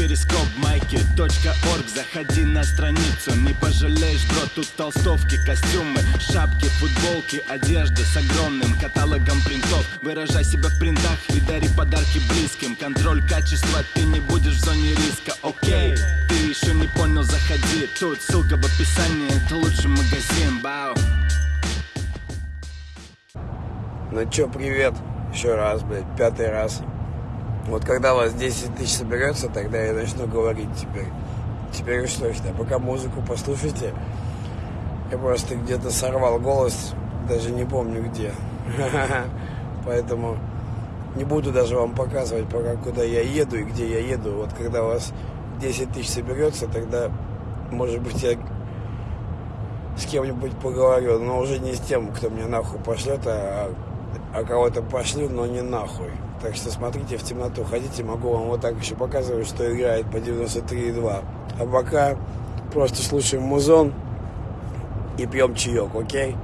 перископ майки .орг. Заходи на страницу, не пожалеешь, бро Тут толстовки, костюмы, шапки, футболки Одежда с огромным каталогом принтов. Выражай себя в принтах и дари подарки близким. Контроль качества, ты не будешь в зоне риска, окей Ты еще не понял, заходи. Тут ссылка в описании, это лучший магазин, бау. Ну чё, привет. Еще раз, блядь, пятый раз. Вот когда вас 10 тысяч соберется, тогда я начну говорить теперь. Теперь что что, пока музыку послушайте. Я просто где-то сорвал голос, даже не помню где. Поэтому не буду даже вам показывать, пока куда я еду и где я еду. Вот когда у вас 10 тысяч соберется, тогда, может быть, я с кем-нибудь поговорю, но уже не с тем, кто меня нахуй пошлет, а а кого-то пошлю, но не нахуй. Так что смотрите в темноту, ходите, могу вам вот так еще показывать, что играет по 93,2. А пока просто слушаем музон и пьем чаек, окей?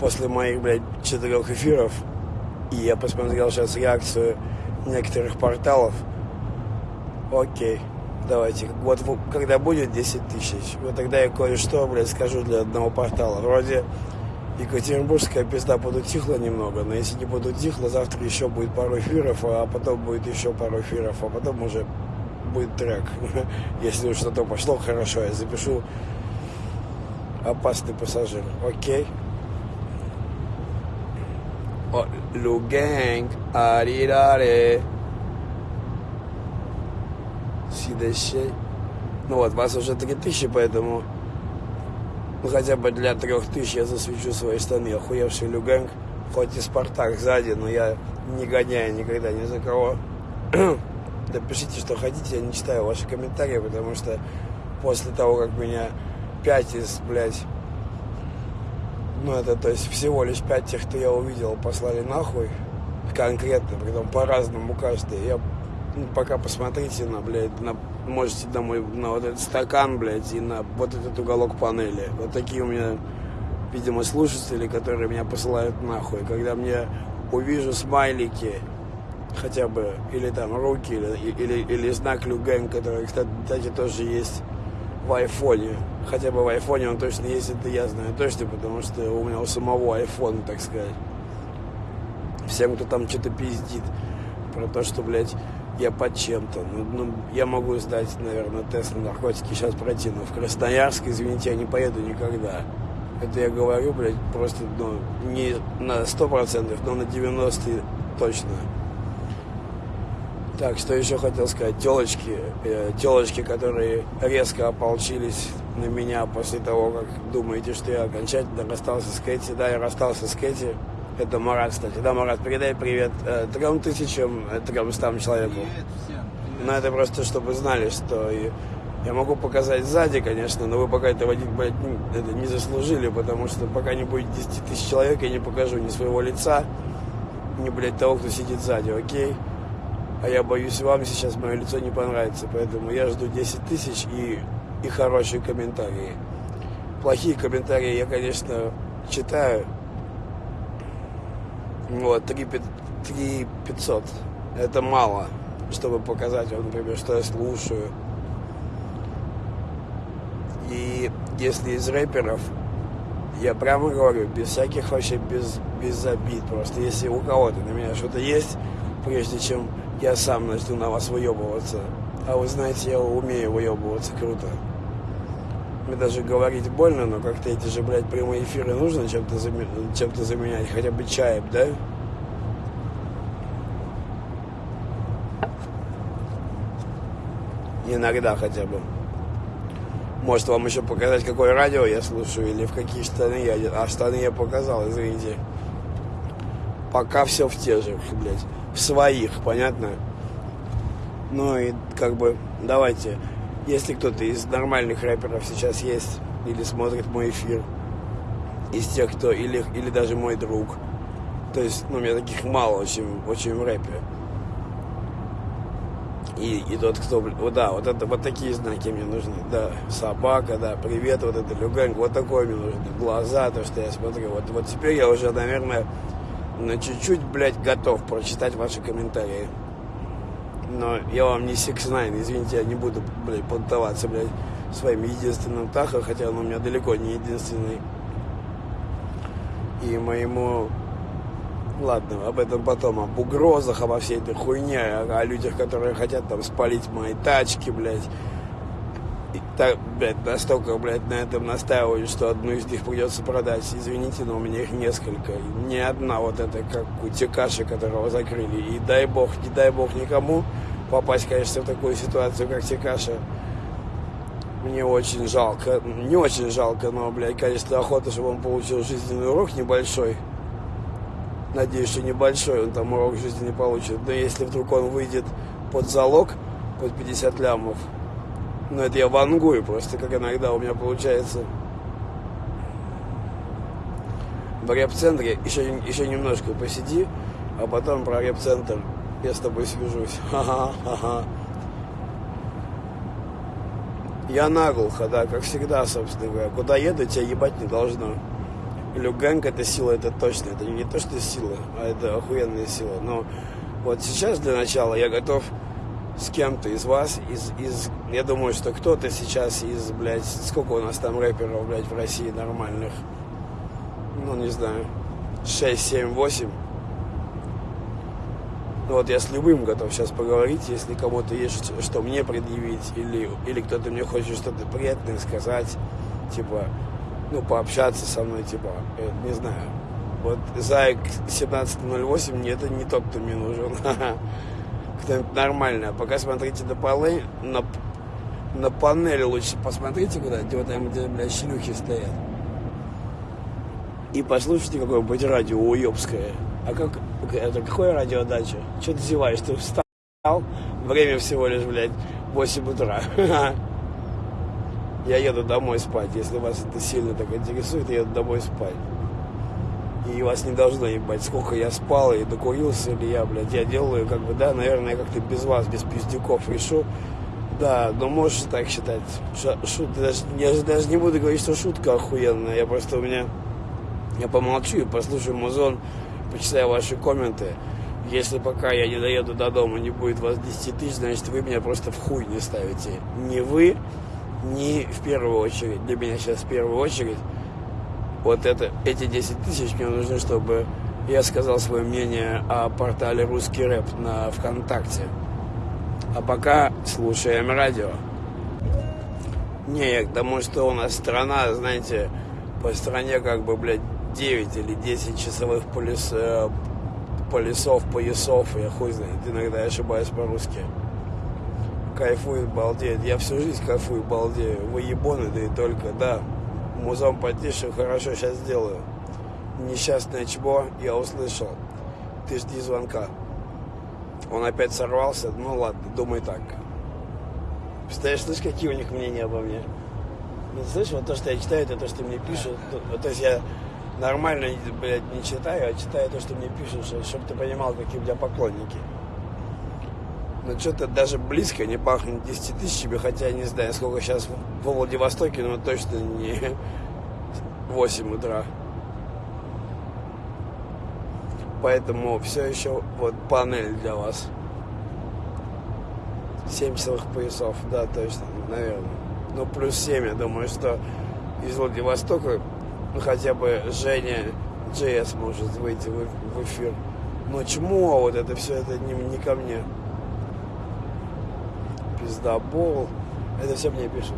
После моих, блядь, четырех эфиров, и я посмотрел сейчас реакцию некоторых порталов, окей, давайте, вот когда будет 10 тысяч, вот тогда я кое-что, блядь, скажу для одного портала. Вроде Екатеринбургская пизда подутихла немного, но если не подутихла, завтра еще будет пару эфиров, а потом будет еще пару эфиров, а потом уже будет трек. Если уж что-то пошло хорошо, я запишу опасный пассажир. Окей? Лугэнг, арираре. Сидащей. Ну вот, вас уже 3000, поэтому ну, хотя бы для трех тысяч я засвечу свои штаны. Охуевший Люгенг, хоть и Спартак сзади, но я не гоняю никогда ни за кого. да пишите, что хотите, я не читаю ваши комментарии, потому что после того, как меня пять из, блядь, ну это, то есть всего лишь пять тех, кто я увидел, послали нахуй, конкретно, притом по-разному каждый. Я ну, пока посмотрите на, блядь, на можете домой на вот этот стакан, блядь, и на вот этот уголок панели. Вот такие у меня, видимо, слушатели, которые меня посылают нахуй. Когда мне увижу смайлики, хотя бы, или там руки, или, или, или знак Люгэн, который, кстати, тоже есть в айфоне. Хотя бы в айфоне он точно есть, это я знаю точно, потому что у меня у самого айфона, так сказать. Всем, кто там что-то пиздит про то, что, блядь, я под чем-то. Ну, ну, я могу сдать, наверное, тест на наркотики сейчас пройти, но в Красноярск, извините, я не поеду никогда. Это я говорю, блядь, просто, ну, не на 100%, но на 90% точно. Так, что еще хотел сказать? Телочки, э, телочки, которые резко ополчились на меня после того, как думаете, что я окончательно расстался с Кэти. Да, я расстался с Кэти. Это Марат, кстати. Да, Марат, передай привет э, трем тысячам, э, тремстам человеку. Но это просто, чтобы знали, что я могу показать сзади, конечно, но вы пока этого блядь, это не заслужили, потому что пока не будет 10 тысяч человек, я не покажу ни своего лица, ни, блядь, того, кто сидит сзади, окей? А я боюсь, вам сейчас мое лицо не понравится, поэтому я жду 10 тысяч и, и хорошие комментарии. Плохие комментарии я, конечно, читаю, вот, 3, 3 500. Это мало, чтобы показать, вот, например, что я слушаю. И если из рэперов, я прямо говорю, без всяких вообще, без, без обид просто. Если у кого-то на меня что-то есть, прежде чем я сам начну на вас выебываться. А вы знаете, я умею выебываться круто. Мне даже говорить больно, но как-то эти же, блядь, прямые эфиры нужно чем-то заме... чем заменять, хотя бы чаем, да? Иногда хотя бы. Может вам еще показать, какое радио я слушаю, или в какие штаны я... А штаны я показал, извините. Пока все в те же, блядь. В своих, понятно? Ну и как бы, давайте если кто-то из нормальных рэперов сейчас есть или смотрит мой эфир, из тех, кто, или, или даже мой друг, то есть, ну, у меня таких мало очень, очень в рэпе. И, и тот, кто, вот, да, вот это, вот такие знаки мне нужны, да, собака, да, привет, вот это люганг, вот такой мне нужны, глаза, то, что я смотрю, вот, вот теперь я уже, наверное, на чуть-чуть, блядь, готов прочитать ваши комментарии. Но я вам не 6 9 извините, я не буду, блядь, поддаваться, блядь, своим единственным Таха, хотя он у меня далеко не единственный. И моему Ладно, об этом потом, об угрозах, обо всей этой хуйне, о, о людях, которые хотят там спалить мои тачки, блядь. Так, блядь, настолько, блядь, на этом настаивают, что одну из них придется продать. Извините, но у меня их несколько. Ни одна вот эта, как у которого закрыли. И дай бог, не дай бог никому попасть, конечно, в такую ситуацию, как Текаша. Мне очень жалко, не очень жалко, но, блядь, конечно, охота, чтобы он получил жизненный урок небольшой. Надеюсь, что небольшой он там урок жизни не получит. Но если вдруг он выйдет под залог, под 50 лямов, ну это я вангую просто, как иногда у меня получается. В реп-центре еще, еще немножко посиди, а потом про реп-центр я с тобой свяжусь. Ха-ха-ха. Я наглухо, да, как всегда, собственно говоря. Куда еду, тебя ебать не должно. Люганг это сила, это точно. Это не то, что сила, а это охуенная сила. Но вот сейчас для начала я готов с кем-то из вас, из, из, я думаю, что кто-то сейчас из, блядь, сколько у нас там рэперов, блядь, в России нормальных, ну, не знаю, 6, 7, 8. Ну, вот я с любым готов сейчас поговорить, если кому-то есть что мне предъявить, или, или кто-то мне хочет что-то приятное сказать, типа, ну, пообщаться со мной, типа, э, не знаю. Вот Зайк 1708, мне это не тот, кто мне нужен. А пока смотрите на полы, на, на панели лучше посмотрите куда-нибудь, вот там, где, блядь, шлюхи стоят. И послушайте какое-нибудь радио уебское. А как, это какое радио дача? Что ты зеваешь? Ты встал? Время всего лишь, блядь, 8 утра. я еду домой спать. Если вас это сильно так интересует, я еду домой спать. И вас не должно ебать, сколько я спал и докурился ли я, блядь. Я делаю, как бы, да, наверное, как-то без вас, без пиздюков решу. Да, но можешь так считать. Шут, даже, я же даже не буду говорить, что шутка охуенная. Я просто у меня... Я помолчу и послушаю музон, почитаю ваши комменты. Если пока я не доеду до дома, не будет вас 10 тысяч, значит, вы меня просто в хуй не ставите. Не вы, не в первую очередь, для меня сейчас в первую очередь, вот это, эти 10 тысяч мне нужны, чтобы я сказал свое мнение о портале «Русский рэп» на ВКонтакте. А пока слушаем радио. Не, потому что у нас страна, знаете, по стране как бы, блядь, 9 или 10 часовых полис, э, полисов, поясов, я хуй знает, иногда я ошибаюсь по-русски кайфует, балдеет. Я всю жизнь кайфую, балдею. Вы ебоны, да и только, да. Музон потише, хорошо, сейчас сделаю. Несчастное чмо, я услышал. Ты жди звонка. Он опять сорвался, ну ладно, думай так. Представляешь, слышишь, какие у них мнения обо мне? Ну, слышишь, вот то, что я читаю, это то, что мне пишут. То, то есть я нормально, блядь, не читаю, а читаю то, что мне пишут, чтобы ты понимал, какие у меня поклонники но что-то даже близко не пахнет 10 тысячами, хотя не знаю, сколько сейчас в Владивостоке, но точно не 8 утра. Поэтому все еще вот панель для вас. 7 часовых поясов, да, точно, наверное. Ну, плюс 7, я думаю, что из Владивостока ну, хотя бы Женя JS может выйти в, в эфир. Но чему вот это все это не, не ко мне пиздобол. Это все мне пишут.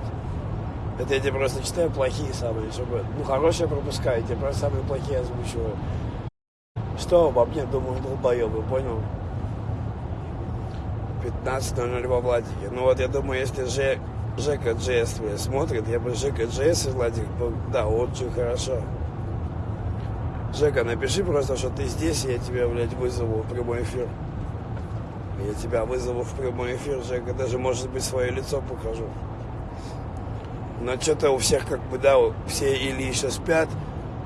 Это я тебе просто читаю плохие самые, чтобы... Ну, хорошие пропускаю, тебе просто самые плохие озвучиваю. Что обо мне думают долбоебы, понял? 15.00 во Владике. Ну вот я думаю, если Ж... Жека Джес смотрит, я бы Жека Джес из Владик был, да, очень хорошо. Жека, напиши просто, что ты здесь, и я тебя, блядь, вызову в прямой эфир. Я тебя вызову в прямой эфир, Жека, даже, может быть, свое лицо покажу. Но что-то у всех как бы, да, все или еще спят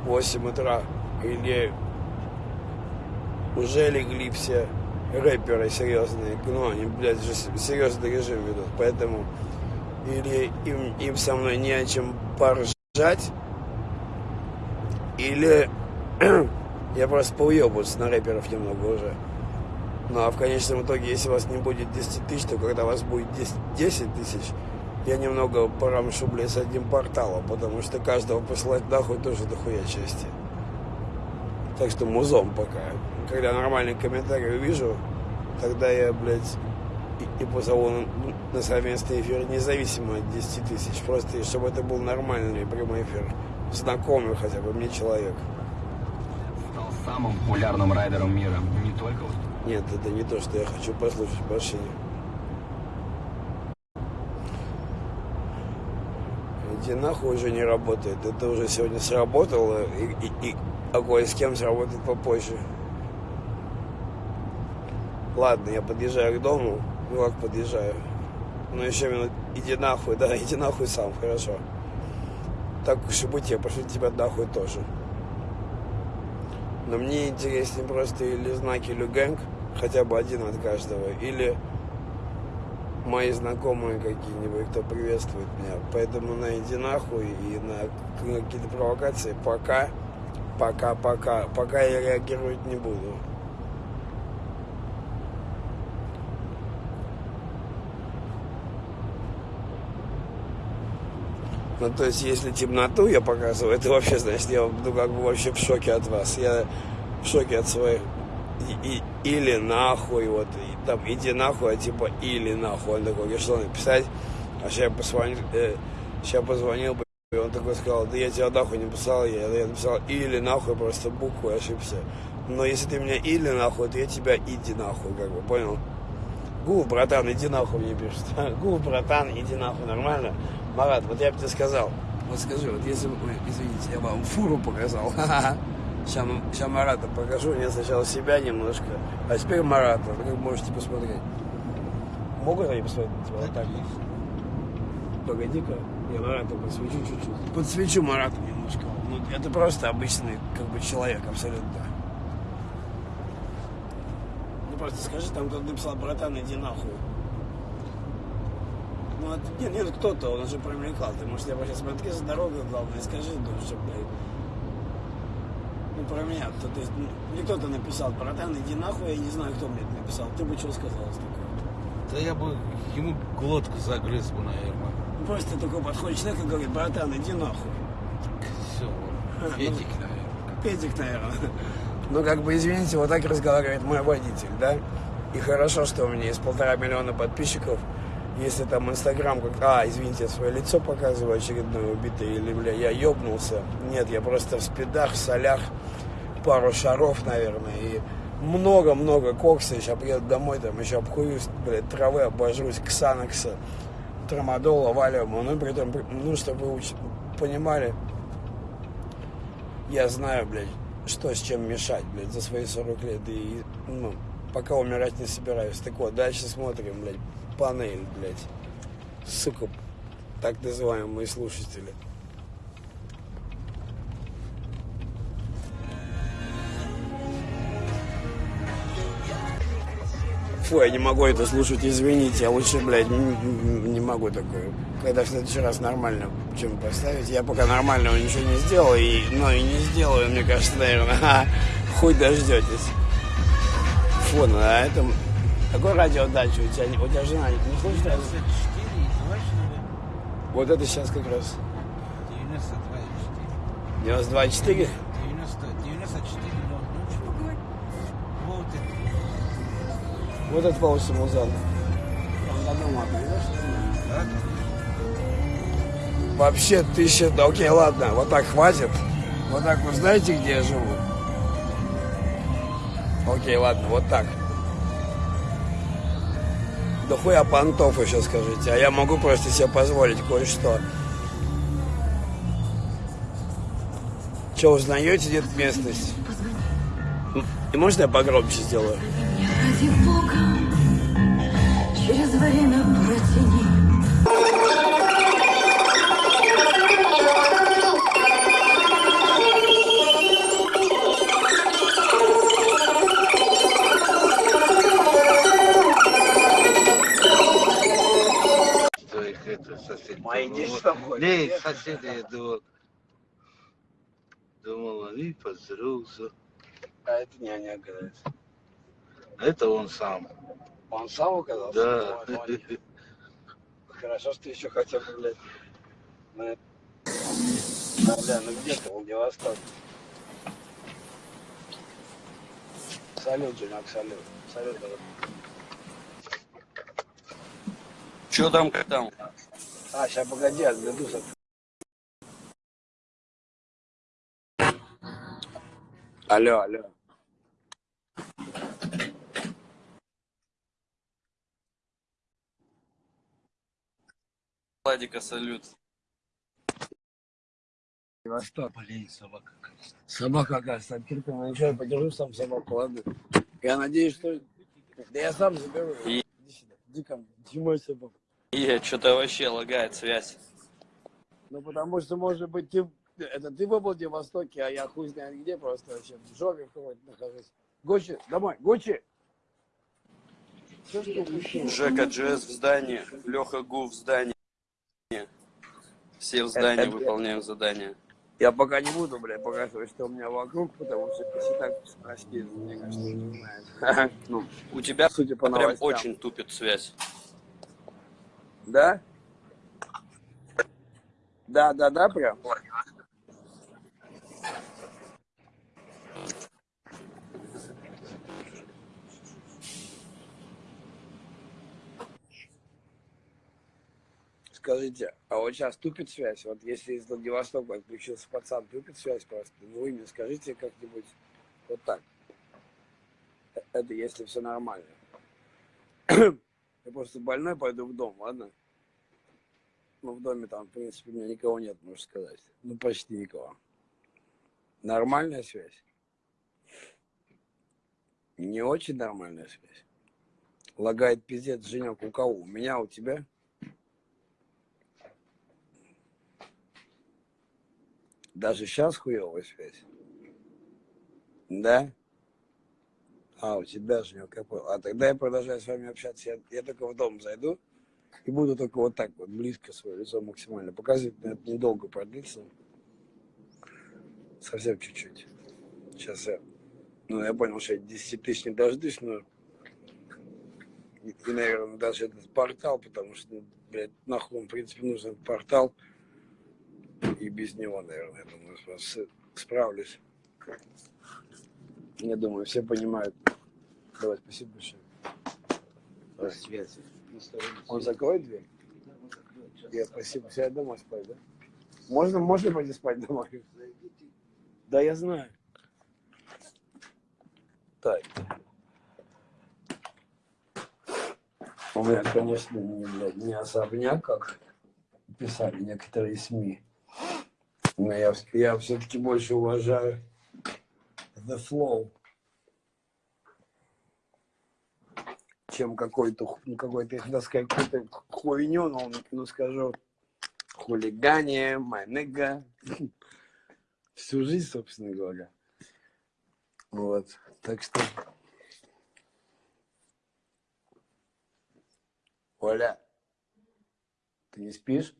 в 8 утра, или уже легли все рэперы серьезные, ну, они, блядь, же серьезный режим ведут, поэтому или им, им со мной не о чем поржать, или я просто поуебываюсь на рэперов немного уже. Ну а в конечном итоге, если у вас не будет 10 тысяч, то когда у вас будет 10, 10 тысяч, я немного порамшу, блядь, с одним порталом, потому что каждого посылать нахуй тоже дохуя части. Так что музом пока. Когда нормальный комментарий увижу, тогда я, блядь, и, и позову на, на совместный эфир независимо от 10 тысяч. Просто чтобы это был нормальный прямой эфир. Знакомый хотя бы мне человек. Стал самым популярным райдером мира. Не только Нет, это не то, что я хочу послушать в машине. Иди нахуй уже не работает. Это уже сегодня сработало, и, и, и а кое с кем сработает попозже. Ладно, я подъезжаю к дому. Ну как подъезжаю? Ну еще минут, иди нахуй, да, иди нахуй сам, хорошо. Так уж и быть, я пошлю тебя нахуй тоже. Но мне интереснее просто или знаки Люгэнг, хотя бы один от каждого, или мои знакомые какие-нибудь, кто приветствует меня. Поэтому на иди нахуй и на какие-то провокации пока, пока, пока, пока я реагировать не буду. Ну, то есть, если темноту я показываю, это вообще, значит, я ну, как бы вообще в шоке от вас. Я в шоке от своих... И, и, или нахуй, вот, и, там, иди нахуй, а типа, или нахуй. Он такой, я что написать? А сейчас я позвонил, э, сейчас позвонил, и он такой сказал, да я тебя нахуй не писал, я, я написал или нахуй, просто букву ошибся. Но если ты меня или нахуй, то я тебя иди нахуй, как бы, понял? Гул, братан, иди нахуй мне пишет. Гул, братан, иди нахуй, нормально? Марат, вот я бы тебе сказал, вот скажи, вот если бы, извините, я вам фуру показал, сейчас, сейчас Марата покажу, я сначала себя немножко, а теперь Марата, вы как можете посмотреть. Могут они посмотреть на тебя вот так? Погоди-ка, я Марату подсвечу чуть-чуть. Подсвечу Марату немножко. Ну, это просто обычный, как бы, человек, абсолютно. Ну, просто скажи, там кто-то написал, братан, иди нахуй. Ну, это, нет, нет, кто-то, он уже привлекал. Ты, может, я сейчас смотри за дорогой, главное, скажи, ну, чтобы, блядь, ну, про меня, то, то есть, ну, мне кто-то написал, братан, иди нахуй, я не знаю, кто мне это написал. Ты бы что сказал с такого? Да я бы ему глотку загрыз бы, наверное. Ну, просто такой подходит человек и говорит, братан, иди нахуй. Все, Петик, наверное. Петик, наверное. Ну, как бы, извините, вот так разговаривает мой водитель, да? И хорошо, что у меня есть полтора миллиона подписчиков, если там Инстаграм как, а, извините, свое лицо показываю очередное убитое, или, бля, я ёбнулся. Нет, я просто в спидах, в солях, пару шаров, наверное, и много-много кокса, сейчас приеду домой, там еще обкурюсь, блядь, травы обожрусь, ксанокса, трамадола, валиума, ну, при этом, ну, чтобы вы понимали, я знаю, блядь, что с чем мешать, блядь, за свои 40 лет, и, ну, пока умирать не собираюсь. Так вот, дальше смотрим, блядь, панель, блядь. Сука, так называемые слушатели. Фу, я не могу это слушать, извините, я лучше, блядь, не, не могу такое. Когда в следующий раз нормально чем поставить, я пока нормального ничего не сделал, и, но и не сделаю, мне кажется, наверное, хуй дождетесь. Фу, ну а это какой радиодача у тебя? У тебя жена не хочет? 24 Вот это сейчас как раз. 92,4. 92,4? 90, 94, ну, ну что говорить. Вот это. Вот это получится музон. Да? Вообще тысяча... Да окей, ладно, вот так хватит. Вот так вы знаете, где я живу? Окей, ладно, вот так. Да хуя понтов еще скажите, а я могу просто себе позволить кое-что. Че, узнаете где-то местность? И можно я погромче сделаю? Их соседи, я думал. Думал, они поздороваются. А это няня, говорит. Это он сам. Он сам оказался? Да. Хорошо, что ты еще хотя бы, блядь, на... Да, бля, ну где ты, Владивосток? Салют, Женек, салют. Салют. Че там, как там? А, сейчас погоди, отгляжусь. от- Алло, алло. Владика, салют. Восток. Блин, собака. Собака, оказывается, открыта. Ну ничего, я подержу сам собаку, ладно? Я надеюсь, что... Да я сам заберу. И- Иди сюда. Иди ко мне. Иди мой собаку. И что-то вообще лагает связь. Ну, потому что, может быть, ты... Это ты в Владивостоке, а я хуй знает где просто вообще. В жопе какой-то нахожусь. Гуччи, домой, Гуччи! Жека Джесс в здании, Леха Гу в здании. Все в здании Это- выполняют задания. Я пока не буду, блядь, показывать, что у меня вокруг, потому что если так спросили, мне кажется, не знает. Ну, У тебя судя по прям новостям. очень тупит связь. Да? Да, да, да, прям. Скажите, а вот сейчас тупит связь? Вот если из Владивостока отключился пацан, тупит связь просто? Ну вы мне скажите как-нибудь вот так. Э, Это если все нормально. Я просто больной, пойду в дом, ладно? Ну, в доме там, в принципе, у меня никого нет, можно сказать. Ну, почти никого. Нормальная связь? Не очень нормальная связь. Лагает пиздец, Женек, у кого? У меня, у тебя? Даже сейчас хуевая связь? Да? А, у тебя, Женек, я понял. А тогда я продолжаю с вами общаться. Я, я только в дом зайду и буду только вот так вот близко свое лицо максимально показывать. Это недолго продлится. Совсем чуть-чуть. Сейчас я... Ну, я понял, что я 10 тысяч не дождусь, но... И, и, наверное, даже этот портал, потому что, блядь, нахуй в принципе, нужен портал. И без него, наверное, я думаю, справлюсь. Я думаю, все понимают. Давай, спасибо большое. Связь. Он закроет дверь? Я спасибо. Все, я домой спать, да? Можно, можно пойти спать домой? Да, я знаю. Так. У меня, конечно, не, блядь, не особняк, как писали некоторые СМИ. Но я, я все-таки больше уважаю The Flow, чем какой-то, ну, какой-то, я хотел сказать, какую-то хуйню, но, ну, скажу, хулигане, nigga. Всю жизнь, собственно говоря. Вот, так что... Оля, ты не спишь?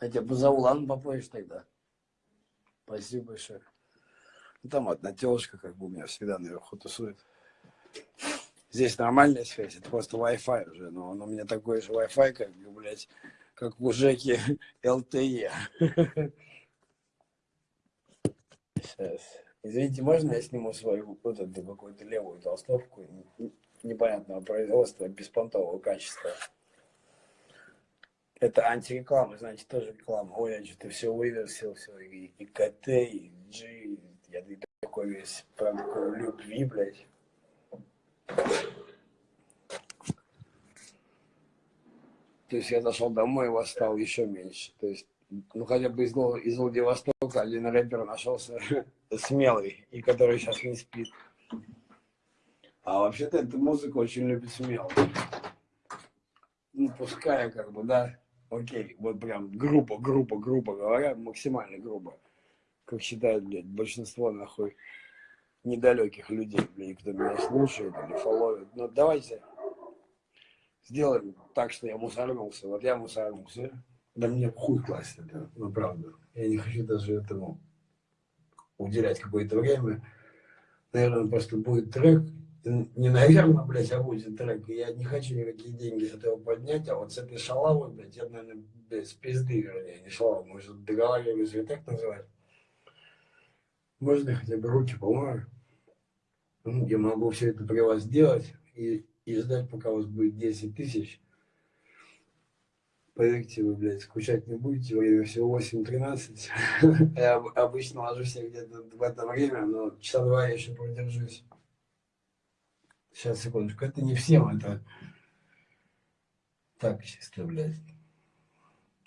Я тебя позову, ладно, попозже тогда. Спасибо большое. Ну, там одна телочка, как бы у меня всегда наверху тусует. Здесь нормальная связь, это просто Wi-Fi уже, но он у меня такой же Wi-Fi, как, бы, блядь, как у Жеки LTE. Сейчас. Извините, можно я сниму свою вот эту какую-то левую толстовку непонятного производства, беспонтового качества? Это антиреклама, значит, тоже реклама. Ой, я что-то все выверсил, все, и, и КТ, и G, я такой весь, прям любви, блядь. То есть я зашел домой, вас стало еще меньше. То есть, ну хотя бы из, из Владивостока один рэпер нашелся смелый, и который сейчас не спит. А вообще-то эта музыка очень любит смелых. Ну, пускай, как бы, да, окей, вот прям грубо, грубо, грубо говоря, максимально грубо. Как считают, блядь, большинство, нахуй, недалеких людей, блядь, кто меня слушает или фолловит. Но давайте сделаем так, что я мусорнулся. Вот я мусорнулся. Да мне хуй класть это, ну правда. Я не хочу даже этому уделять какое-то время. Наверное, просто будет трек, не, наверное, блядь, а будет трек. Я не хочу никакие деньги с этого поднять, а вот с этой шалавой, блядь, я, наверное, с пизды, вернее, не шалава, может, договариваюсь, и так называть. Можно хотя бы руки помою? Ну, я могу все это при вас сделать и, и ждать, пока у вас будет 10 тысяч. Поверьте, вы, блядь, скучать не будете, время всего 8.13. Я обычно ложусь где-то в это время, но часа два я еще продержусь. Сейчас, секундочку. Это не всем, это... Так, чисто, блядь.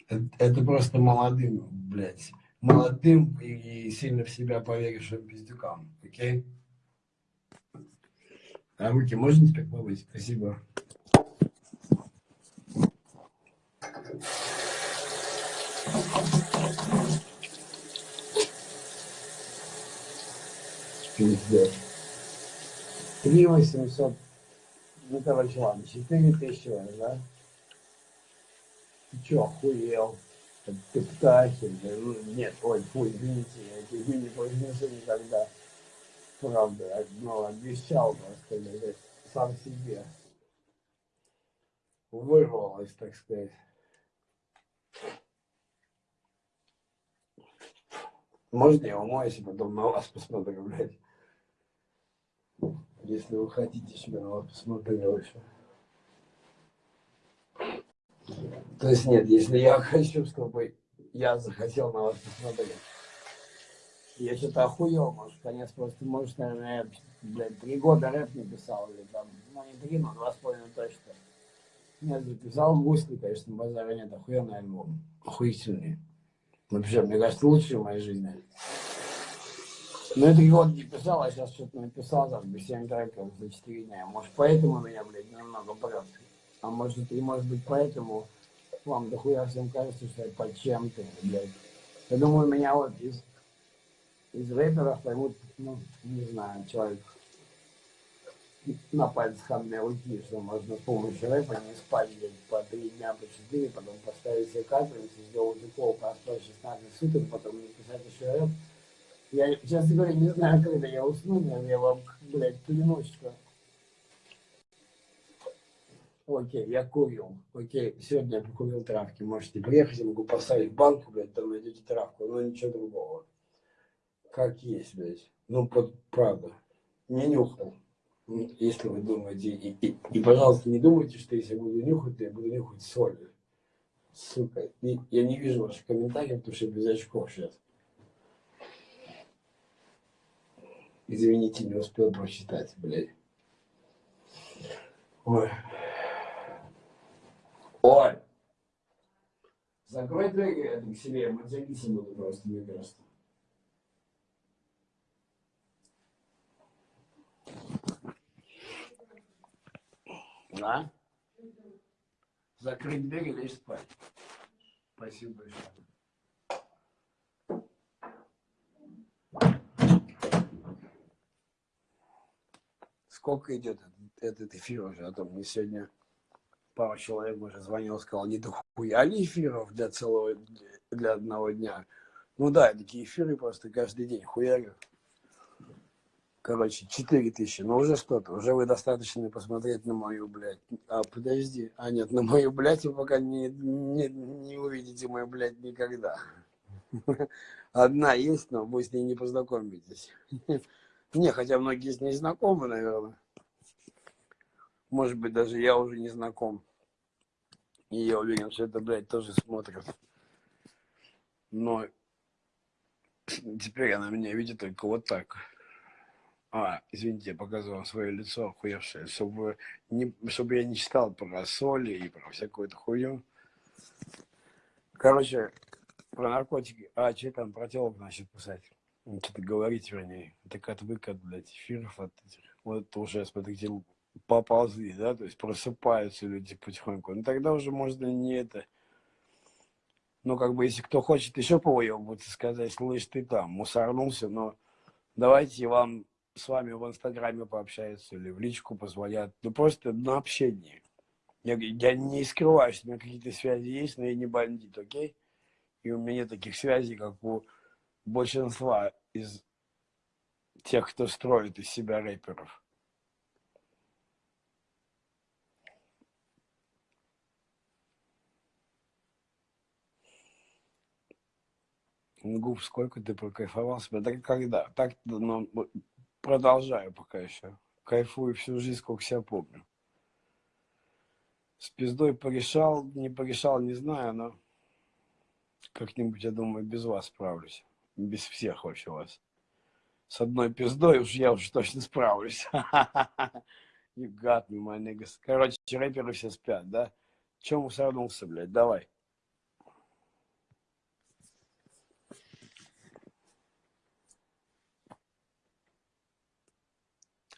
Это, это просто молодым, блядь. Молодым и, сильно в себя поверившим пиздюкам. Окей? А руки можно теперь помыть? Спасибо. Пиздец. 3 800, ну, короче, ладно, 4 тысячи, да? Ты чё, охуел? Ты птахи, ну, нет, ой, фу, извините, я эти не произнесу никогда. Правда, но обещал просто, блядь, сам себе. Вырвалось, так сказать. Можно я умоюсь и потом на вас посмотрю, блядь? если вы хотите, чтобы я вас посмотрел еще. То есть нет, если я хочу, чтобы я захотел на вас посмотреть. Я что-то охуел, может, конец просто, может, наверное, я, три года рэп не писал, или там, ну, не три, но два с половиной точно. Нет, записал гусли, конечно, базара нет, охуенный альбом, охуительный. Вообще, мне кажется, лучший в моей жизни. Ну, это год не писал, а сейчас что-то написал, там, без 7 треков за 4 дня. Может, поэтому меня, блядь, немного прет. А может, и может быть, поэтому вам дохуя всем кажется, что я под чем-то, блядь. Я думаю, меня вот из, из рэперов поймут, ну, не знаю, человек на пальцах одной руки, что можно с помощью рэпа не спать блядь, по три дня, по четыре, потом поставить себе капельницу, сделать укол, поспать 16 суток, потом написать еще рэп. Я, честно говоря, не знаю, когда я усну, но я вам, блядь, клянусь, что... Окей, я курил. Окей, сегодня я покурил травки. Можете приехать, я могу поставить банку, блядь, там найдете травку, но ничего другого. Как есть, блядь. Ну, под, правда. Не нюхал. Если вы думаете, и, и, и, пожалуйста, не думайте, что если я буду нюхать, то я буду нюхать соль. Сука, и, я не вижу ваших комментариев, потому что я без очков сейчас. Извините, не успел прочитать, блядь. Ой. Ой. Закрой дверь, это к себе, мы зависим буду просто, мне кажется. Да? Закрыть дверь и лечь спать. Спасибо большое. сколько идет этот эфир уже, а то мне сегодня пару человек уже звонил, сказал, не дохуя ли эфиров для целого, для одного дня. Ну да, такие эфиры просто каждый день хуярю. Короче, 4 тысячи, ну уже что-то, уже вы достаточно посмотреть на мою, блядь. А, подожди, а нет, на мою, блядь, вы пока не, не, не увидите мою, блядь, никогда. Одна есть, но вы с ней не познакомитесь. Не, хотя многие с ней знакомы, наверное. Может быть, даже я уже не знаком. И я уверен, что это, блядь, тоже смотрят. Но теперь она меня видит только вот так. А, извините, я показывал свое лицо охуевшее, чтобы, не, чтобы я не читал про соли и про всякую эту хуйню. Короче, про наркотики. А, что там про телок, значит, писать? что-то говорить, вернее, так отвык блядь, эфиров от этих. Вот уже, смотрите, поползли, да, то есть просыпаются люди потихоньку. Ну тогда уже можно не это. Ну, как бы, если кто хочет еще повыебываться, сказать, слышь, ты там, мусорнулся, но давайте вам с вами в Инстаграме пообщаются или в личку позвонят. Ну, просто на общение. Я, я не скрываю, что у меня какие-то связи есть, но я не бандит, окей? И у меня нет таких связей, как у большинства из тех, кто строит из себя рэперов. Губ, сколько ты прокайфовал себя? Так когда? Так, ну, продолжаю пока еще. Кайфую всю жизнь, сколько себя помню. С пиздой порешал, не порешал, не знаю, но как-нибудь, я думаю, без вас справлюсь. Без всех вообще вас. С одной пиздой уж я уж точно справлюсь. You got me, my niggas. Короче, рэперы все спят, да? Чем усорнулся, блядь? Давай.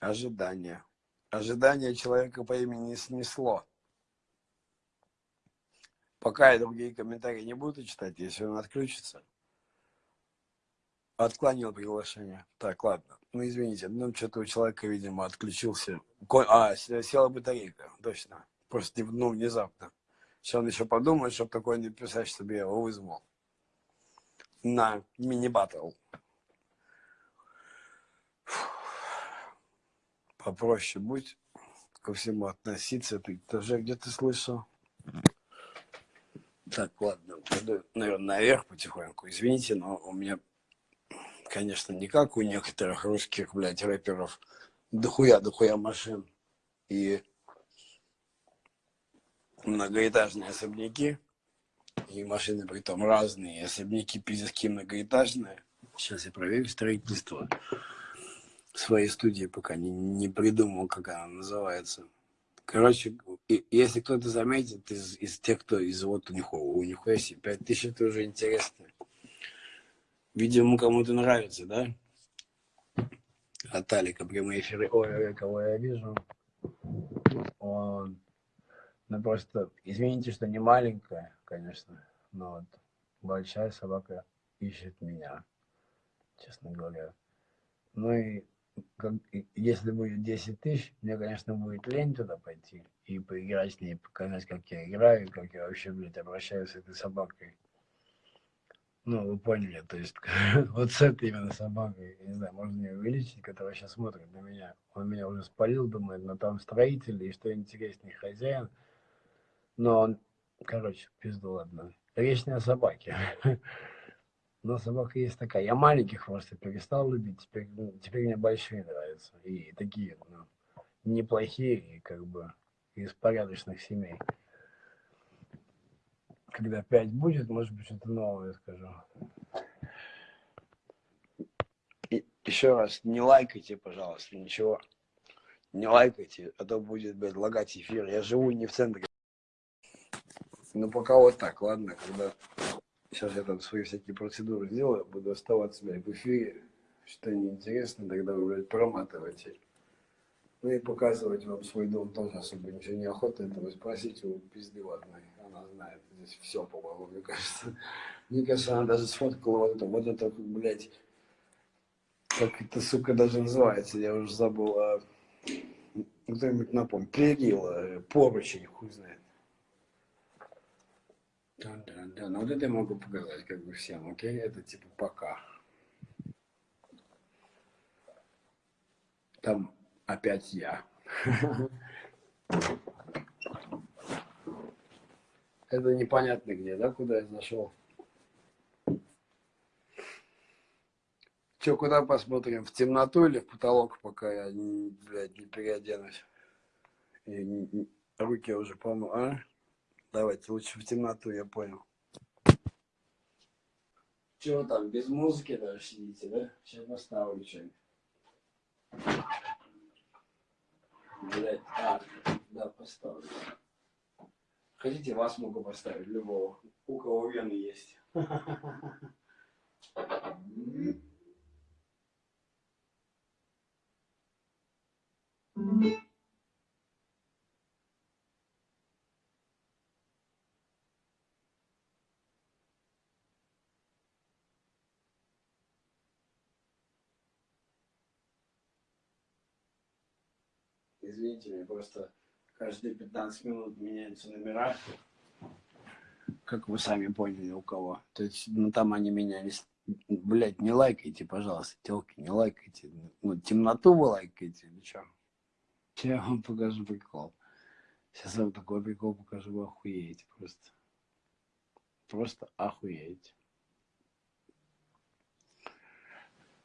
Ожидание. Ожидание человека по имени снесло. Пока я другие комментарии не буду читать, если он отключится. Отклонил приглашение. Так, ладно. Ну, извините, ну, что-то у человека, видимо, отключился. А, села батарейка, точно. Просто, ну, внезапно. Сейчас он еще подумает, чтобы такое не писать, чтобы я его вызвал. На мини-баттл. Попроще будь ко всему относиться. Ты тоже где-то слышал? Так, ладно, пойду, наверное, наверх потихоньку. Извините, но у меня конечно, не как у некоторых русских, блядь, рэперов, дохуя-дохуя машин и многоэтажные особняки, и машины при том разные, особняки пиздецки многоэтажные. Сейчас я проверю строительство своей студии, пока не, не придумал, как она называется. Короче, если кто-то заметит из, из тех, кто из вот у них, у них есть 5000, это уже интересно. Видимо, кому-то нравится, да? От Алика прямые эфиры. Ой, кого я вижу. Он... Ну, просто, извините, что не маленькая, конечно, но вот большая собака ищет меня, честно говоря. Ну и как, если будет 10 тысяч, мне, конечно, будет лень туда пойти и поиграть с ней, показать, как я играю, как я вообще, блядь, обращаюсь с этой собакой. Ну, вы поняли, то есть вот с этой именно собакой, я не знаю, можно ее увеличить, которая сейчас смотрит на меня. Он меня уже спалил, думает, но там строители и что интереснее хозяин. Но он, короче, пизду ладно. Речь не о собаке. Но собака есть такая. Я маленьких просто перестал любить, теперь, ну, теперь мне большие нравятся. И такие, ну, неплохие, и как бы из порядочных семей когда 5 будет, может быть, что-то новое скажу. И еще раз, не лайкайте, пожалуйста, ничего. Не лайкайте, а то будет, блядь, лагать эфир. Я живу не в центре. Ну, пока вот так, ладно, когда... Сейчас я там свои всякие процедуры сделаю, буду оставаться, блядь, в эфире. Что неинтересно, тогда вы, блядь, проматывайте. Ну и показывать вам свой дом тоже особо ничего не охота, это вы спросите у пизды ладно она знает здесь все, по-моему, мне кажется. Мне кажется, она даже сфоткала вот это, вот это, блядь, как это, сука, даже называется, я уже забыл, а, кто-нибудь напомню, перила, поручень, хуй знает. Да, да, да, ну вот это я могу показать как бы всем, окей, это типа пока. Там опять я. Это непонятно где, да, куда я зашел. Че, куда посмотрим? В темноту или в потолок, пока я, блядь, не переоденусь? И, руки уже помыл, а? Давайте лучше в темноту, я понял. Чего там, без музыки даже сидите, да? Сейчас поставлю что-нибудь. Блядь, а, да, поставлю. Хотите, вас могу поставить, любого. У кого вены есть. Извините меня, просто каждые 15 минут меняются номера. Как вы сами поняли, у кого. То есть, ну там они менялись. Блять, не лайкайте, пожалуйста, телки, не лайкайте. Ну, темноту вы лайкаете или что? Сейчас я вам покажу прикол. Сейчас вам такой прикол покажу, вы охуеете просто. Просто охуеете.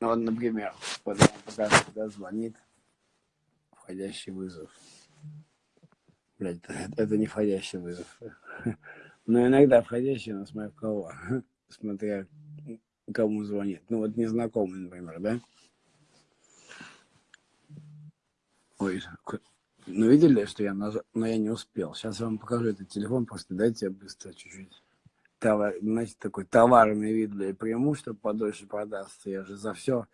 Ну, вот, например, вот он покажет, когда звонит входящий вызов. Блядь, это, это не входящий вызов. Но иногда входящий, но смотря кого. Смотря кому звонит. Ну вот незнакомый, например, да? Ой, ну видели, что я нажал, но я не успел. Сейчас я вам покажу этот телефон, просто дайте я быстро чуть-чуть. Товар, знаете, такой товарный вид, бля, приму, подольше продастся. Я же за все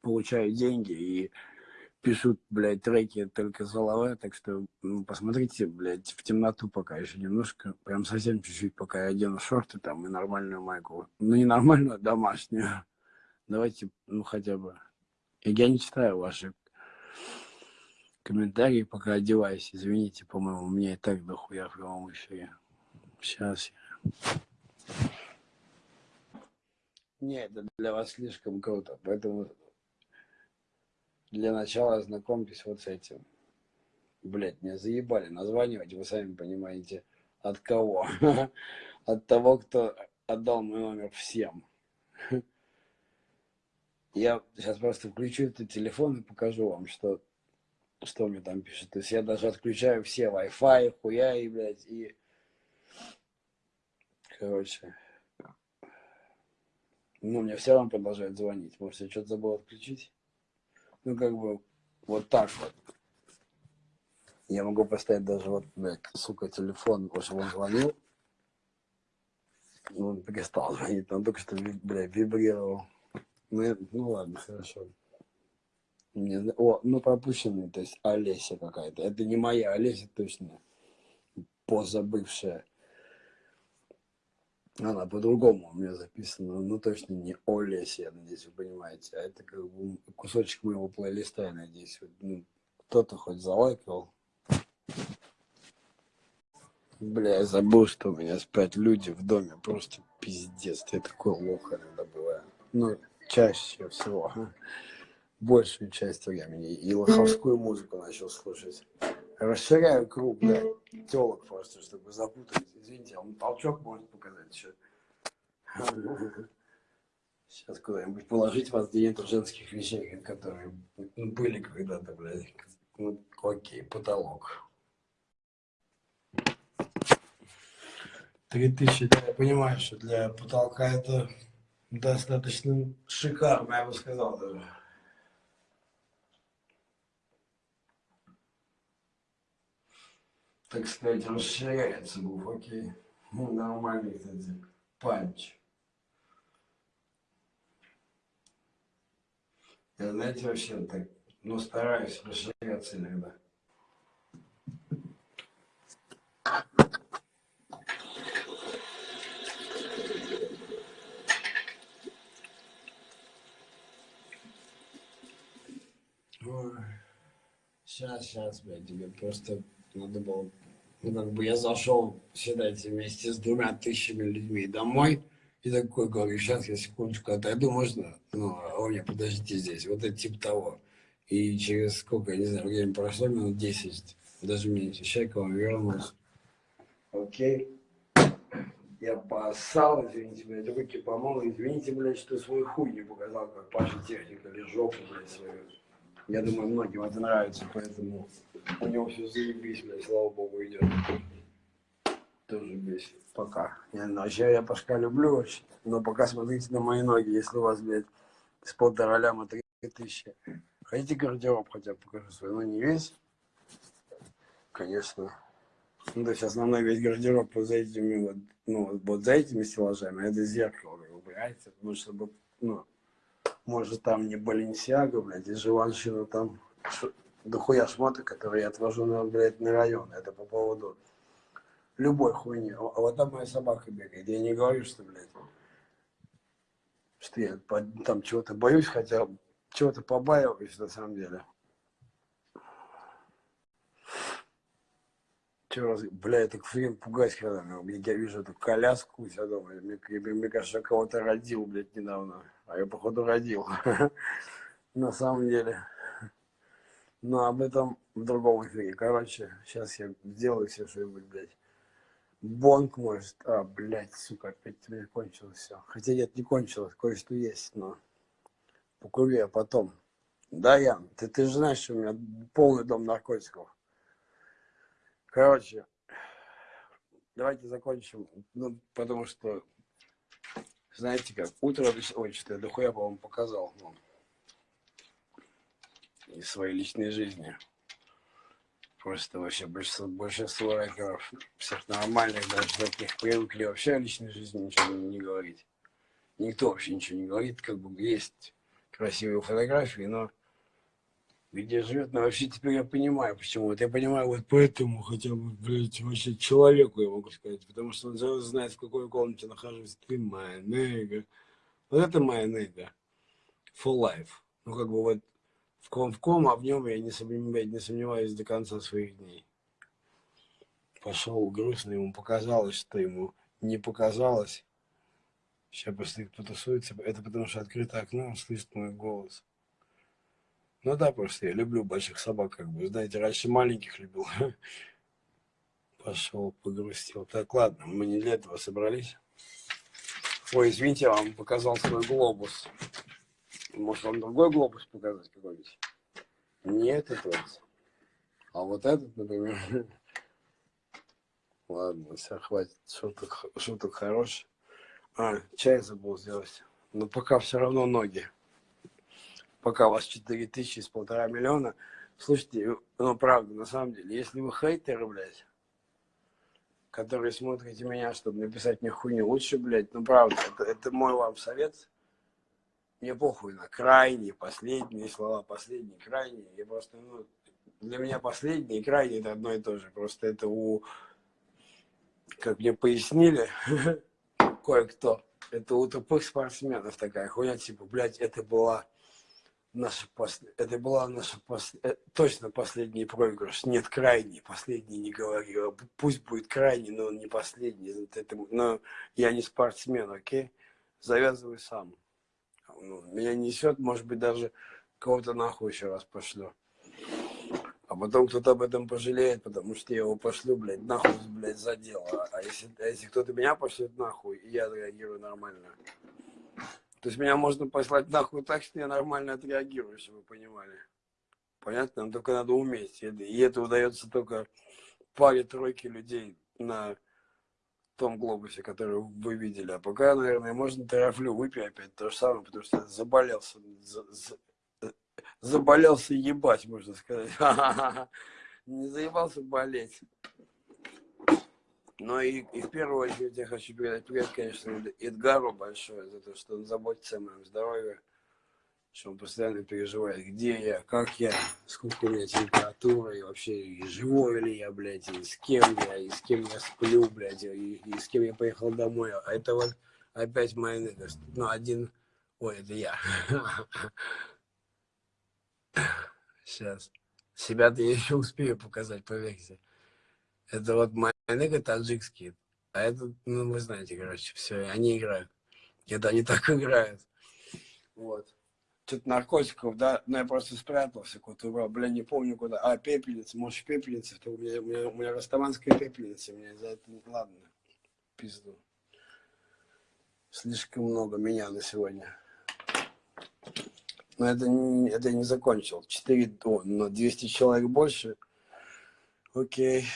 получаю деньги и пишут, блядь, треки только с головы, так что ну, посмотрите, блядь, в темноту пока еще немножко, прям совсем чуть-чуть, пока я одену шорты там и нормальную майку. Ну, не нормальную, а домашнюю. Давайте, ну, хотя бы. Я не читаю ваши комментарии, пока одеваюсь. Извините, по-моему, у меня и так дохуя в прямом эфире. Сейчас я... Не, это для вас слишком круто, поэтому для начала ознакомьтесь вот с этим. Блять, меня заебали названивать, вы сами понимаете, от кого? От того, кто отдал мой номер всем. Я сейчас просто включу этот телефон и покажу вам, что, что мне там пишет. То есть я даже отключаю все Wi-Fi, хуя и, блядь, и... Короче. Ну, мне все равно продолжают звонить. Может, я что-то забыл отключить? Ну, как бы, вот так вот. Я могу поставить даже вот, блядь, сука, телефон, потому что он звонил. Ну, он перестал звонить, он только что, блядь, вибрировал. Ну, я, ну ладно, хорошо. Мне, о, ну пропущенный, то есть Олеся какая-то. Это не моя Олеся, точно. Позабывшая. Она по-другому у меня записана, ну точно не Олеся, я надеюсь, вы понимаете, а это как бы кусочек моего плейлиста, я надеюсь, ну, кто-то хоть залайкал. Бля, я забыл, что у меня спят люди в доме, просто пиздец, я такой лох иногда бываю. Ну, чаще всего, большую часть времени, и лоховскую музыку начал слушать расширяю круг, да, телок просто, чтобы запутать. Извините, он толчок может показать еще. Сейчас куда-нибудь положить вас, где нету женских вещей, которые были когда-то, блядь. Ну, окей, потолок. Три тысячи, да, я понимаю, что для потолка это достаточно шикарно, я бы сказал даже. Так сказать, расширяется буф, окей. Ну, нормальный, кстати, панч. Я, знаете, вообще так, ну, стараюсь расширяться иногда. Сейчас, сейчас, блядь, тебе просто надо было, ну, как бы я зашел, считайте, вместе с двумя тысячами людьми домой, и такой говорю, сейчас я секундочку отойду, можно? Ну, а он мне, подождите здесь, вот это типа того. И через сколько, я не знаю, время прошло, минут 10, даже меньше, человек вам вернулся. Окей. Я поссал, извините, блядь, руки помыл, извините, блядь, что свой хуй не показал, как Паша техника или жопу, блядь, свою. Я думаю, многим это нравится, поэтому у него все заебись, блядь, слава богу, идет. Тоже бесит. Пока. Я, вообще я Пашка люблю очень, но пока смотрите на мои ноги, если у вас, блядь, с полтора ляма три тысячи. Хотите гардероб хотя бы покажу свой, но не весь. Конечно. Ну, то есть основной весь гардероб вот за этими вот, ну, вот за этими стеллажами, это зеркало, вы убираете, ну, чтобы, ну, может, там не Баленсиага, блядь, и Живаншина там дохуя шмота, которые я отвожу на, блядь, на район. Это по поводу любой хуйни. А вот там моя собака бегает. Я не говорю, что, блядь, что я там чего-то боюсь, хотя чего-то побаиваюсь на самом деле. Раз, бля, я так фрин пугаюсь, когда я вижу эту коляску себя дома. Мне, мне, мне кажется, я кого-то родил, блядь, недавно. А я, походу, родил. На самом деле. Но об этом в другом эфире. Короче, сейчас я сделаю все что-нибудь, блядь. Бонг может. А, блядь, сука, опять у меня кончилось все. Хотя нет, не кончилось, кое-что есть, но покури, а потом. Да, Ян, ты, ты же знаешь, что у меня полный дом наркотиков. Короче, давайте закончим, ну, потому что, знаете как, утро, ой, что я дохуя, по-моему, показал ну, из своей личной жизни. Просто вообще большинство, большинство рэперов, всех нормальных, даже таких, привыкли вообще о личной жизни ничего не говорить. Никто вообще ничего не говорит, как бы есть красивые фотографии, но где живет, но вообще теперь я понимаю, почему. Вот я понимаю, вот поэтому хотя бы, блядь, вообще человеку я могу сказать, потому что он сразу знает, в какой комнате нахожусь. Ты моя нега. Вот это моя нега. For life. Ну, как бы вот в ком в ком, а в нем я не сомневаюсь, не сомневаюсь до конца своих дней. Пошел грустно, ему показалось, что ему не показалось. Сейчас просто их потусуется. Это потому что открыто окно, он слышит мой голос. Ну да, просто я люблю больших собак, как бы, знаете, раньше маленьких любил. Пошел, погрустил. Так, ладно, мы не для этого собрались. Ой, извините, я вам показал свой глобус. Может, вам другой глобус показать какой-нибудь? Не этот вот. А вот этот, например. Ладно, все, хватит. Шуток, шуток хороший. А, чай забыл сделать. Но пока все равно ноги пока вас 4 тысячи с полтора миллиона. Слушайте, ну правда, на самом деле, если вы хейтеры, блядь, которые смотрите меня, чтобы написать мне хуйню, лучше, блядь, ну правда, это, это мой вам совет. Мне похуй на крайние, последние слова, последние, крайние. Я просто, ну, для меня последние и крайние это одно и то же. Просто это у, как мне пояснили, кое-кто, это у тупых спортсменов такая хуйня, типа, блядь, это была наша пос... это была наша пос... Э, точно последний проигрыш. Нет, крайний. Последний не говорю. Пусть будет крайний, но он не последний. Это... Но я не спортсмен, окей? Завязывай сам. Ну, меня несет, может быть, даже кого-то нахуй еще раз пошлю. А потом кто-то об этом пожалеет, потому что я его пошлю, блядь, нахуй, блядь, за дело. А если, а если кто-то меня пошлет нахуй, я реагирую нормально, то есть меня можно послать нахуй так, что я нормально отреагирую, чтобы вы понимали. Понятно? Но только надо уметь. И это удается только паре-тройке людей на том глобусе, который вы видели. А пока, наверное, можно трафлю выпить опять то же самое, потому что заболелся. За, за, заболелся ебать, можно сказать. Не заебался болеть. Но и, и в первую очередь я хочу передать привет, конечно, Эдгару большое за то, что он заботится о моем здоровье, что он постоянно переживает, где я, как я, сколько у меня температура, и вообще, и живой ли я, блядь, и с кем я, и с кем я сплю, блядь, и, и с кем я поехал домой. А это вот опять моя, ну, один, ой, это я. Сейчас. Себя-то я еще успею показать, поверьте. Это вот Майнега таджикские. А это, ну, вы знаете, короче, все, они играют. Это они так играют. Вот. Что-то наркотиков, да, ну я просто спрятался, куда-то убрал, бля, не помню куда. А, пепельница, может, пепельница, то у меня, у меня, у меня растаманская пепельница, мне за это, ладно, пизду. Слишком много меня на сегодня. Но это не, это не закончил. 4, о, но 200 человек больше. Окей.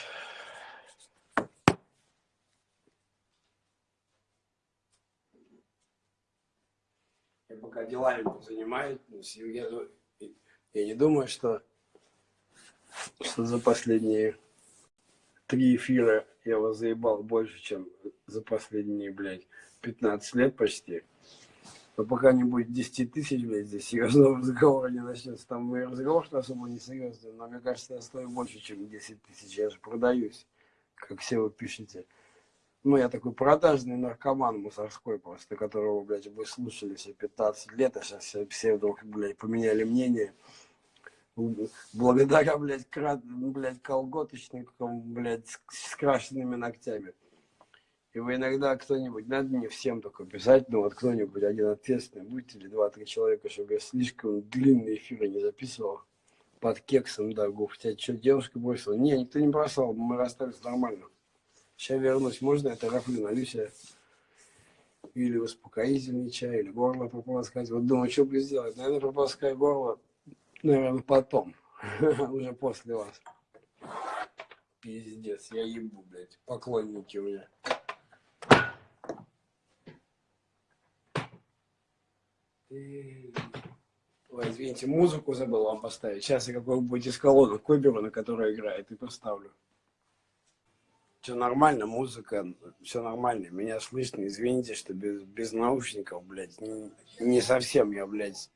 пока делами занимаюсь. Я, я не думаю, что, что за последние три эфира я вас заебал больше, чем за последние, блядь, 15 лет почти. Но пока не будет 10 тысяч, блядь, здесь серьезного разговора не начнется. Там мой разговор что особо не серьезный, но мне кажется, я стою больше, чем 10 тысяч. Я же продаюсь, как все вы пишете ну, я такой продажный наркоман мусорской просто, которого, блядь, вы слушали все 15 лет, а сейчас все, вдруг, блядь, поменяли мнение. Благодаря, блядь, крат, блядь, колготочникам, блядь, с, крашенными ногтями. И вы иногда кто-нибудь, надо не всем только писать, но вот кто-нибудь, один ответственный, будьте или два-три человека, чтобы я слишком длинные эфиры не записывал. Под кексом, да, гуф, тебя что, девушка бросила? Не, никто не бросал, мы расстались нормально. Сейчас вернусь. Можно я тарафлю налью или успокоительный чай, или горло прополоскать. Вот думаю, что бы сделать. Наверное, прополоскаю горло, наверное, потом, уже после вас. Пиздец, я ебу, блядь, поклонники у меня. Ой, извините, музыку забыл вам поставить. Сейчас я какой-нибудь из колонок выберу, на которой играет, и поставлю. Все нормально, музыка, все нормально. Меня слышно, извините, что без, без наушников, блядь, не, не совсем я, блядь,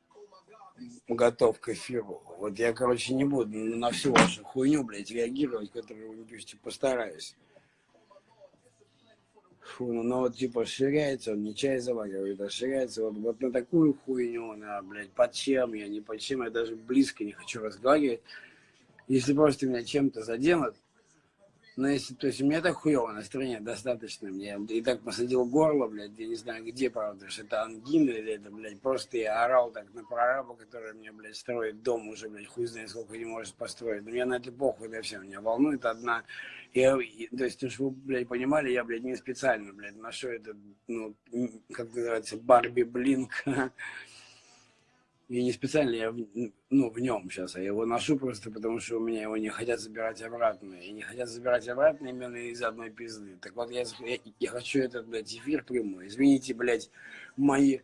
готов к эфиру. Вот я, короче, не буду на всю вашу хуйню, блядь, реагировать, которую вы пишете, постараюсь. Фу, ну, ну вот типа ширяется, он не чай заваривает, а ширяется вот, вот на такую хуйню, на, блядь, под чем я, не под чем, я даже близко не хочу разговаривать. Если просто меня чем-то заденут, но если, то есть у меня так хуево настроение достаточно, мне и так посадил горло, блядь, я не знаю где, правда, что это ангина или это, блядь, просто я орал так на прораба, который мне, блядь, строит дом уже, блядь, хуй знает сколько не может построить. Но мне на это похуй, да все, меня волнует одна. Я, то есть, чтобы вы, блядь, понимали, я, блядь, не специально, блядь, ношу этот, ну, как называется, Барби Блинк. И не специально я ну, в нем сейчас, а его ношу просто потому, что у меня его не хотят забирать обратно. И не хотят забирать обратно именно из одной пизды. Так вот, я, я, я хочу этот, блядь, эфир прямой. Извините, блядь, мои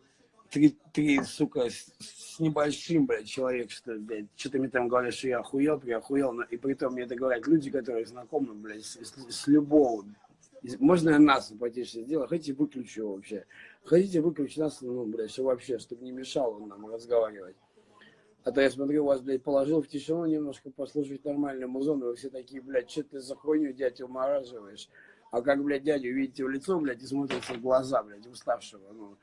три, три сука, с, с небольшим, блядь, человек, что, блядь, что-то мне там говорят, что я охуел, я охуел, и при том мне это говорят люди, которые знакомы, блядь, с, с любого можно я нас потише сделать? Хотите, выключу вообще. Хотите, выключить нас, ну, блядь, все вообще, чтобы не мешало нам разговаривать. А то я смотрю, вас, блядь, положил в тишину немножко послушать нормальную музон, и вы все такие, блядь, что ты за хуйню, дядь, умораживаешь? А как, блядь, дядю видите в лицо, блядь, и смотрится в глаза, блядь, уставшего, ну,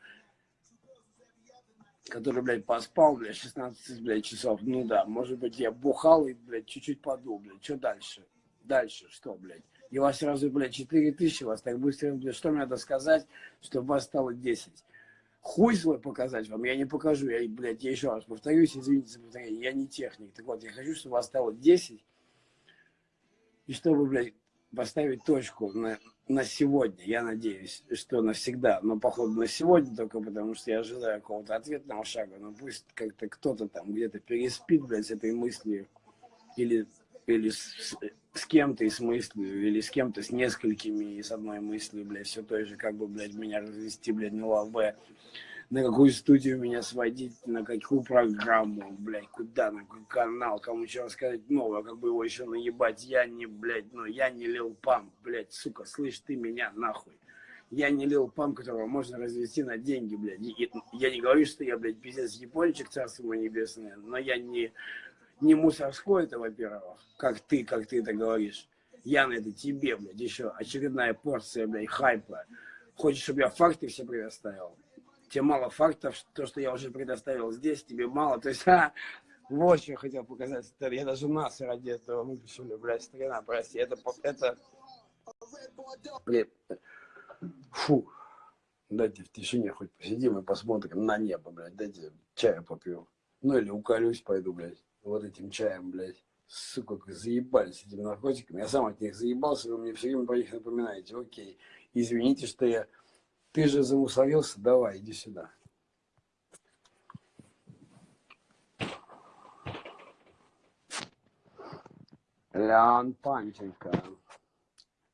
который, блядь, поспал, блядь, 16, блядь, часов. Ну да, может быть, я бухал и, блядь, чуть-чуть подул, блядь, что дальше? Дальше что, блядь? И вас сразу, блядь, 4 тысячи, вас так быстро, что мне надо сказать, чтобы вас стало 10? Хуй свой показать вам, я не покажу, я, блядь, я еще раз повторюсь, извините за повторение, я не техник, так вот, я хочу, чтобы вас стало 10, и чтобы, блядь, поставить точку на, на сегодня, я надеюсь, что навсегда, но походу на сегодня только потому, что я ожидаю какого-то ответного шага, но пусть как-то кто-то там где-то переспит, блядь, с этой мыслью, или, или с, кем-то и с мыслью, или с кем-то с несколькими и с одной мыслью, блядь, все той же, как бы, блядь, меня развести, блядь, на лаве, на какую студию меня сводить, на какую программу, блядь, куда, на какой канал, кому еще рассказать новое, как бы его еще наебать, я не, блядь, ну, я не лил пам, блядь, сука, слышь ты меня, нахуй. Я не лил пам, которого можно развести на деньги, блядь. И, я не говорю, что я, блядь, пиздец япончик, царство мое небесное, но я не не мусорской это, во-первых, как ты, как ты это говоришь. Яна, это тебе, блядь, еще очередная порция, блядь, хайпа. Хочешь, чтобы я факты все предоставил? Тебе мало фактов, то, что я уже предоставил здесь, тебе мало. То есть, а, вот что я хотел показать. Я даже нас ради этого выключили, блядь, страна, прости. Это, это, фу. Дайте в тишине хоть посидим и посмотрим на небо, блядь. Дайте чаю попью. Ну или уколюсь пойду, блядь вот этим чаем, блядь. Сука, как заебались этими наркотиками. Я сам от них заебался, вы мне все время про них напоминаете. Окей, извините, что я... Ты же замусорился, давай, иди сюда. Леон Панченко.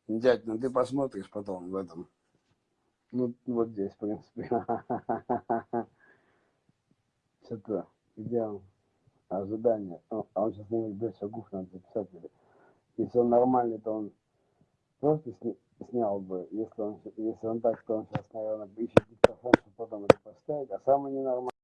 Дядь, ну ты посмотришь потом в этом. Ну, вот здесь, в принципе. Что-то, где он? Ожидания. А он сейчас не блядь, шагов надо записать. Если он нормальный, то он просто сни снял бы. Если он, если он так, то он сейчас, наверное, ищет диктофон, чтобы потом это поставить. А самый ненормальный